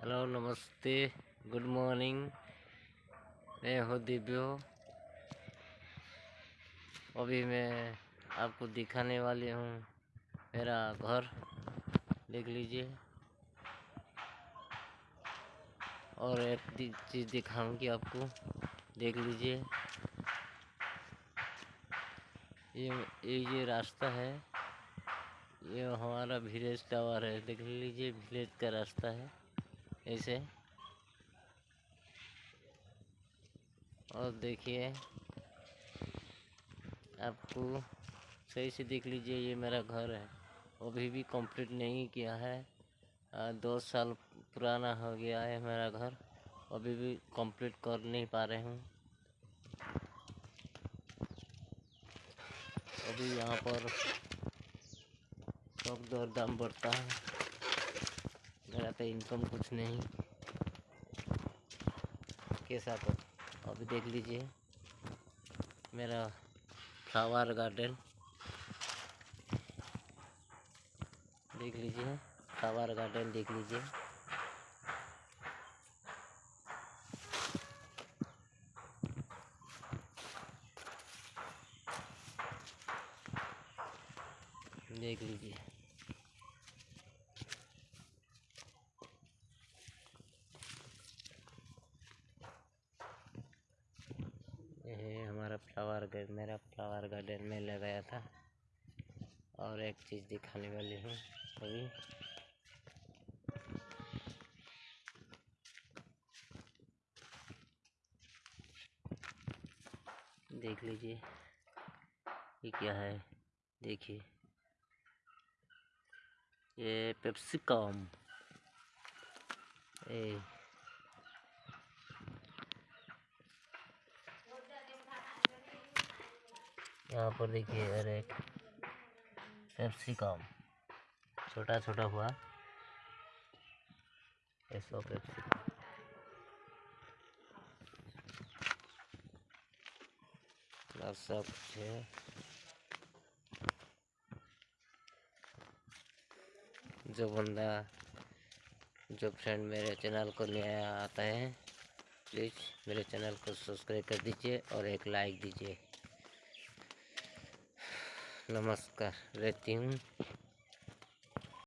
Hello, नमस्ते, good morning. मैं हूँ दिव्यो। अभी मैं आपको दिखाने वाली हूँ मेरा घर। देख लीजिए। और एक चीज़ दिखाऊँगी आपको। देख लीजिए। ये ये रास्ता है। ये हमारा विलेज टावर है। देख लीजिए विलेज का रास्ता है। ऐसे और देखिए, आपको सही से देख लीजिए, ये मेरा घर है। अभी भी कंप्लीट नहीं किया है। दो साल पुराना हो गया है मेरा घर। अभी भी कंप्लीट कर नहीं पा रहे हूँ। अभी यहाँ पर सब दर दाम बढ़ता है। मेरा इनकम कुछ नहीं। कैसा तो अभी देख लीजिए। मेरा फ्लावर गार्डन देख लीजिए फ्लावर गार्डन देख लीजिए। देख लीजिए। हमारा फ्लावर गार्डन मेरा फ्लावर गार्डन में लगाया था। और एक चीज़ दिखाने वाली हूँ अभी। देख लीजिए, ये क्या है? देखिए। ये पेप्सिकम। ए। यहाँ पर देखिए, अरे एक पेप्सिकम छोटा छोटा हुआ ऐसा पेप्सिकम सब जो बंदा, जो फ्रेंड मेरे चैनल को नया आता है प्लीज़ मेरे चैनल को सब्सक्राइब कर दीजिए और एक लाइक दीजिए। नमस्कार रहती हूँ।